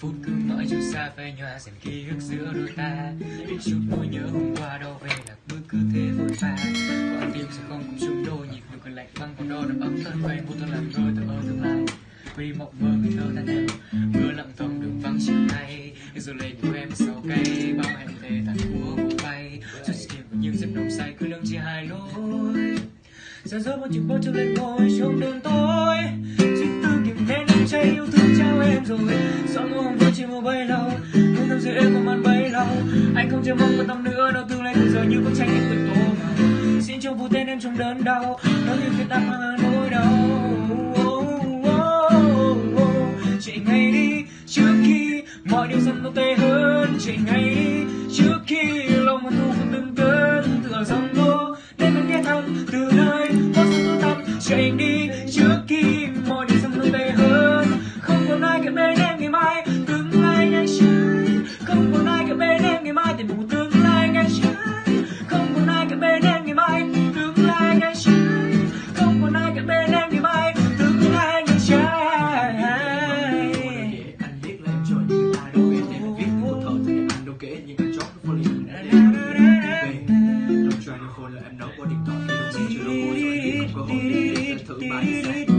Phút cứ mỏi chút xa vây nhòa, dần ký ức giữa đôi ta. Để chút nỗi nhớ hôm qua đâu về là bước cứ thế vội vã. Con tim sẽ không cùng chung đôi nhịp được còn lạnh băng còn đo đập ấm thân quen vô thân làm đôi tờ ơ tương lai. Vì mộng mơ người thơ ta em mưa lặng thầm đường vắng chiều nay. Rồi lên của em sau cây bao hẹn thề tàn của cuộc bay. Cho sự kiện của những giấc nồng say cứ lưng chia hai lối. Giờ rớt một chiếc bó treo lên ngôi trong đường tối. Chính tư kìm nén đắm cháy yêu thương em rồi gió mùa hồng qua chỉ một bay lâu không nằm giữa em một màn bay lâu anh không chờ mong một năm nữa đâu tương lai từ giờ như bức tranh anh từng tô màu xin cho vụ tên em trong đớn đau nỗi như khi ta mang nỗi đau. Chạy ngay đi, trước khi mọi điều dần nó tệ hơn. Chạy ngay đi, trước khi lòng hận thu còn từng cơn. Tựa dòng tố để mình nghe thầm, từ nơi có sự tôi tâm chạy đi fully về trong China Phone là em nấu qua điện thoại, thì đồng chí chưa đâu cô rồi nhưng không có hội định để thử bài